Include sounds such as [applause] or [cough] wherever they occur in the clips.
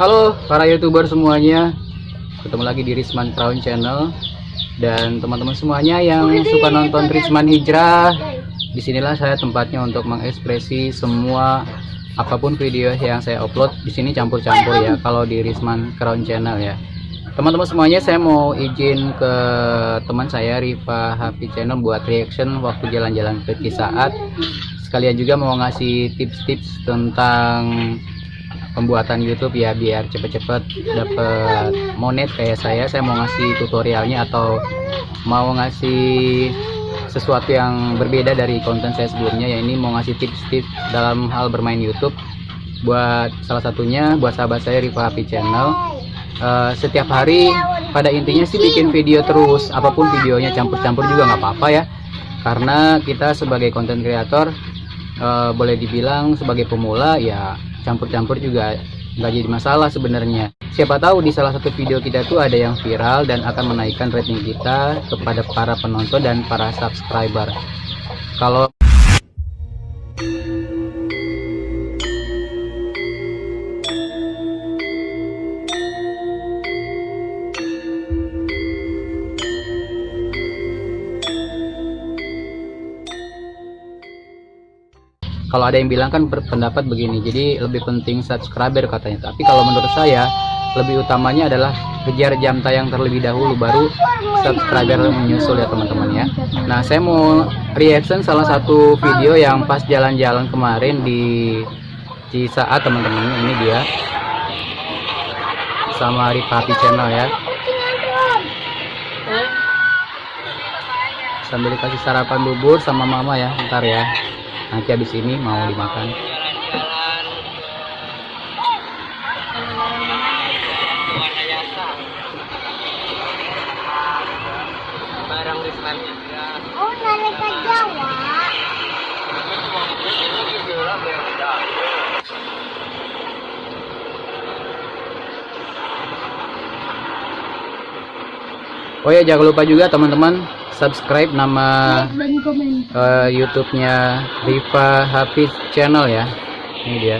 Halo para youtuber semuanya, ketemu lagi di Risman Crown Channel dan teman-teman semuanya yang suka nonton Risman Hijrah. Di sinilah saya tempatnya untuk mengekspresi semua apa pun video yang saya upload di sini campur-campur ya kalau di Risman Crown Channel ya. Teman-teman semuanya saya mau izin ke teman saya Riva Happy Channel buat reaction waktu jalan-jalan ke Cisaat. Sekalian juga mau ngasih tips-tips tentang pembuatan YouTube ya biar cepet-cepet dapet monet kayak saya. Saya mau ngasih tutorialnya atau mau ngasih sesuatu yang berbeda dari konten saya sebelumnya. Ya ini mau ngasih tips-tips dalam hal bermain YouTube buat salah satunya buat sahabat saya Riva Happy Channel. Uh, setiap hari pada intinya sih bikin video terus. Apa pun videonya campur-campur juga nggak apa-apa ya. Karena kita sebagai konten kreator uh, boleh dibilang sebagai pemula ya campur-campur juga nggak jadi masalah sebenarnya. Siapa tahu di salah satu video kita tuh ada yang viral dan akan menaikkan rating kita kepada para penonton dan para subscriber. Kalau kalau ada yang bilang kan berpendapat begini jadi lebih penting subscriber katanya. Tapi kalau menurut saya lebih utamanya adalah kejar jam tayang terlebih dahulu baru subscriber menyusul ya teman-teman ya. Nah saya mau reaction salah satu video yang pas jalan-jalan kemarin di Cisaat teman-teman ini dia. Sama Ripati channel ya. Sambil dikasih sarapan bubur sama mama ya ntar ya nanti habis ini mau dimakan. Barang Oh, narik ke Jawa. Oh ya jangan lupa juga teman-teman subscribe nama uh, YouTube-nya Riva Hafiz Channel ya. Ini dia.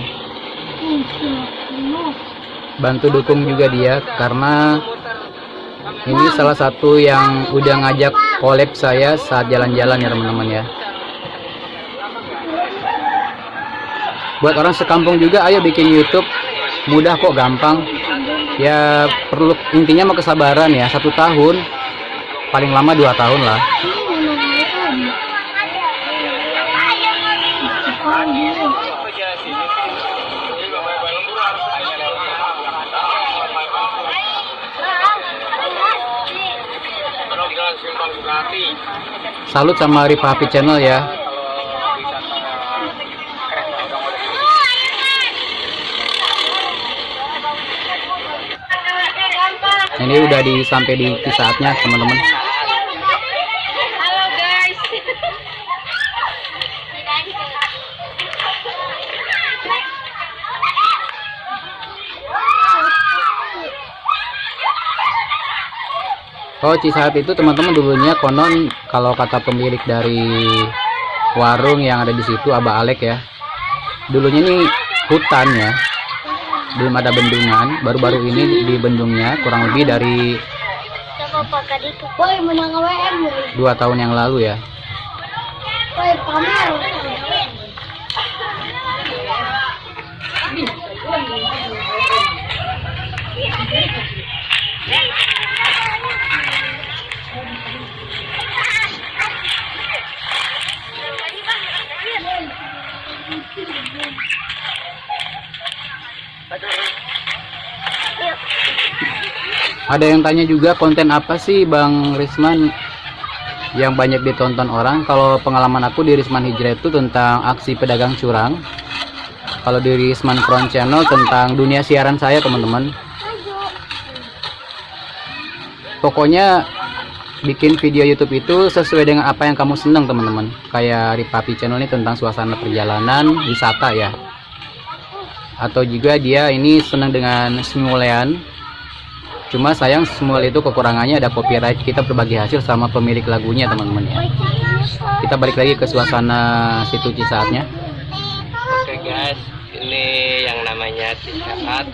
Bantu dukung juga dia karena ini salah satu yang udah ngajak collab saya saat jalan-jalan ya teman-teman ya. Buat orang sekampung juga ayo bikin YouTube mudah kok gampang. Ya perlu intinya mau kesabaran ya satu tahun paling lama dua tahun lah. Salut sama Riva Happy Channel ya. Ini udah di sampai di saatnya teman-teman. Oh Cisaat itu teman-teman dulunya konon kalau kata pemilik dari warung yang ada di situ Abah Alek ya. Dulunya ini hutan ya. Belum ada bendungan, baru-baru ini di bendungnya kurang lebih dari dua tahun yang lalu ya. Ada yang tanya juga konten apa sih Bang Risman yang banyak ditonton orang. Kalau pengalaman aku di Risman Hijrah itu tentang aksi pedagang curang. Kalau di Risman Front Channel tentang dunia siaran saya teman-teman. Pokoknya bikin video YouTube itu sesuai dengan apa yang kamu senang teman-teman. Kayak Ripapi Channel ini tentang suasana perjalanan wisata ya. Atau juga dia ini senang dengan simulean cuma sayang semua itu kekurangannya ada copyright kita berbagi hasil sama pemilik lagunya teman-teman ya kita balik lagi ke suasana situ Cisaatnya Oke guys, ini yang namanya Cisaat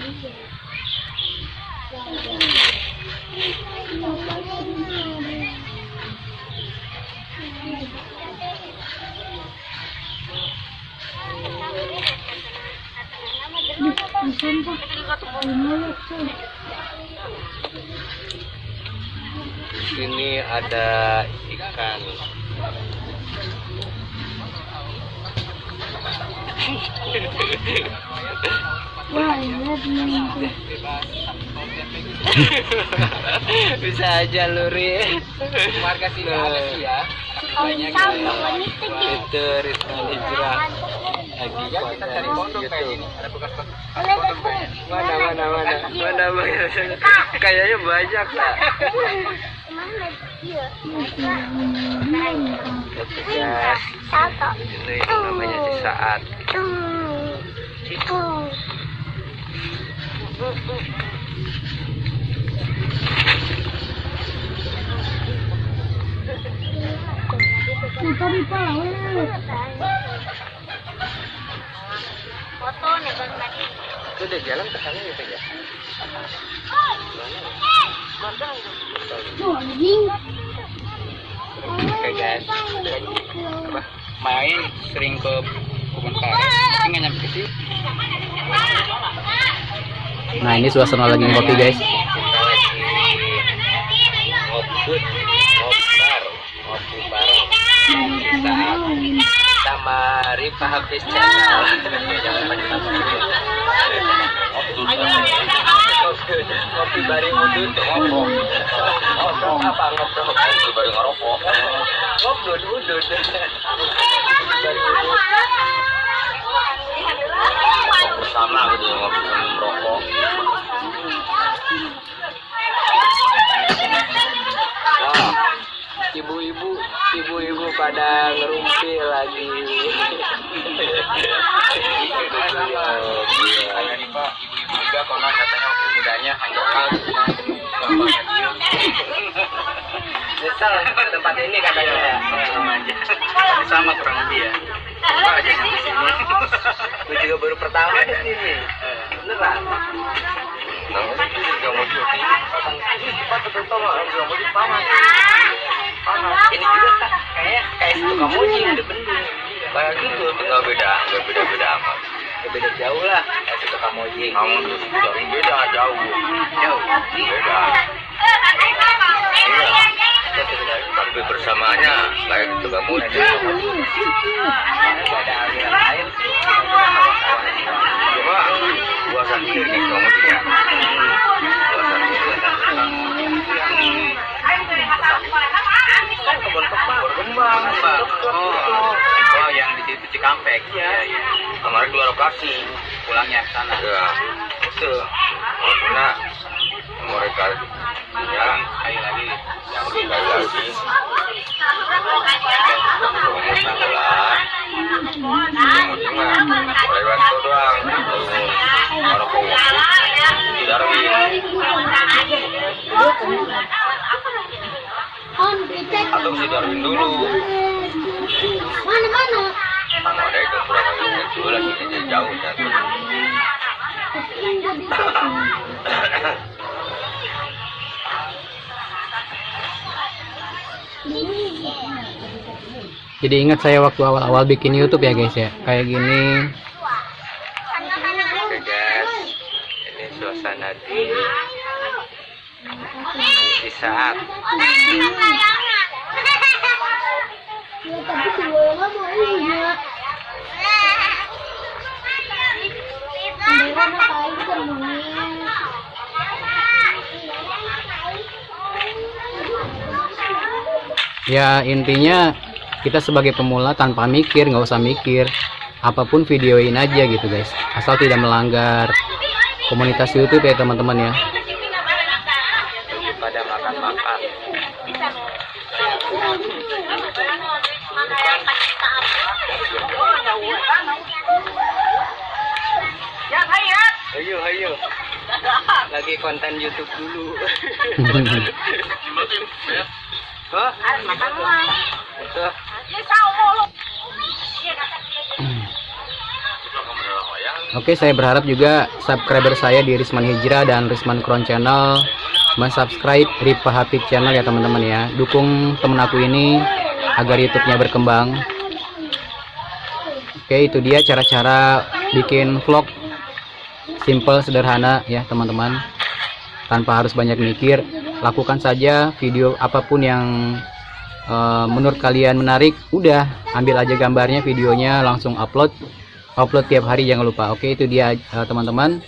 Sini ada ikan. Wah, nih. [laughs] Bisa aja luri. Warga sini ada sih ya. Banyak ini Itu Risma Hijrah. Lagi kita cari pondok kayak gini. Ada bekas Mana mana mana mana mana. Kayaknya banyak lah. Ini namanya si saat. Foto nih bang tadi. Itu udah jalan ke sana gitu ya. Oke guys. Apa? Main sering ke kebun karet. Tapi nggak nyampe sini. Nah ini suasana lagi ngopi guys. Kita ngobut, ngobar, ngopi bareng. Saat sama Rifa Hafiz Channel. Ngopi bareng udut, ngopok. Ngopok apa ngopok? Ngopi bareng ngerokok. Ngopdut udut. Bersama gitu ngopi. Wah, ibu-ibu, ibu-ibu pada ngerumpi lagi. Ibu-ibu juga konon katanya waktu mudanya hanya Nyesel tempat ini katanya ya. Sama kurang lebih ya. Apa aja di sini. [laughs] Gue juga baru pertama di sini. Beneran. Mau cuti. Ini juga kayak kayak suka moji udah bener. Kayak gitu. Enggak beda, enggak beda beda amat. Beda jauh lah. Kayak suka kamoji. Kamu tuh beda jauh. Jauh. Beda. Di Cikampek ya kemarin dua lokasi pulangnya ke sana. Ya itu karena mereka ya sekali lagi yang sekali lagi. Lewat itu doang orang pengungsi On cek. atau si Darwin dulu Mana mana? sama ada itu jauh kan Jadi ingat saya waktu awal-awal bikin YouTube ya guys ya. Kayak gini. Oke guys, ini suasana di di saat Ya tapi dua nggak mau iya. Mereka ngapain semuanya? Ya intinya kita sebagai pemula tanpa mikir, nggak usah mikir. Apa pun videoin aja gitu guys. Asal tidak melanggar komunitas YouTube ya teman-teman ya. pada makan-makan. Ayo, ayo. Lagi konten YouTube dulu. [laughs] Hah? Itu. Oke, saya berharap juga subscriber saya di Risman Hijrah dan Risman Crown Channel mensubscribe Ripa Hafid Channel ya teman-teman ya. Dukung temen aku ini agar YouTube-nya berkembang. Oke, itu dia cara-cara bikin vlog simple sederhana ya teman-teman. Tanpa harus banyak mikir, lakukan saja video apa pun yang eh, menurut kalian menarik, udah ambil aja gambarnya, videonya langsung upload. Upload tiap hari jangan lupa. Oke itu dia eh, teman-teman.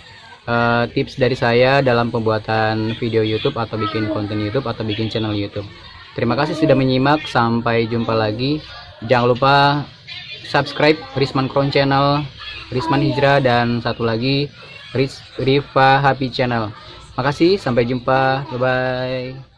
Eh, tips dari saya dalam pembuatan video YouTube atau bikin konten YouTube atau bikin channel YouTube. Terima kasih sudah menyimak. Sampai jumpa lagi. Jangan lupa subscribe Risman Crown Channel Risman Hijrah dan satu lagi Ris Rifa Happy Channel makasih sampai jumpa. Bye bye